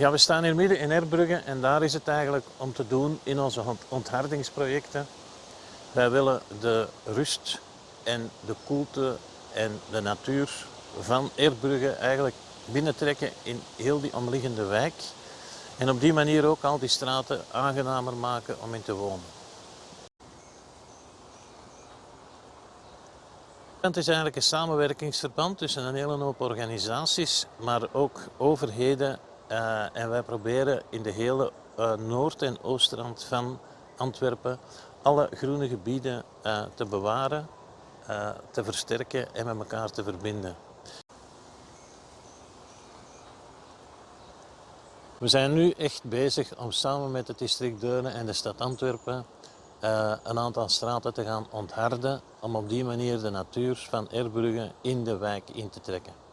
Ja, we staan hier midden in Erbrugge en daar is het eigenlijk om te doen in onze onthardingsprojecten. Wij willen de rust en de koelte en de natuur van Erbrugge eigenlijk binnentrekken in heel die omliggende wijk. En op die manier ook al die straten aangenamer maken om in te wonen. Het is eigenlijk een samenwerkingsverband tussen een hele hoop organisaties, maar ook overheden. Uh, en wij proberen in de hele uh, noord- en oostrand van Antwerpen alle groene gebieden uh, te bewaren, te versterken en met elkaar te verbinden. We zijn nu echt bezig om samen met het district Deurne en de stad Antwerpen een aantal straten te gaan ontharden om op die manier de natuur van Erbrugge in de wijk in te trekken.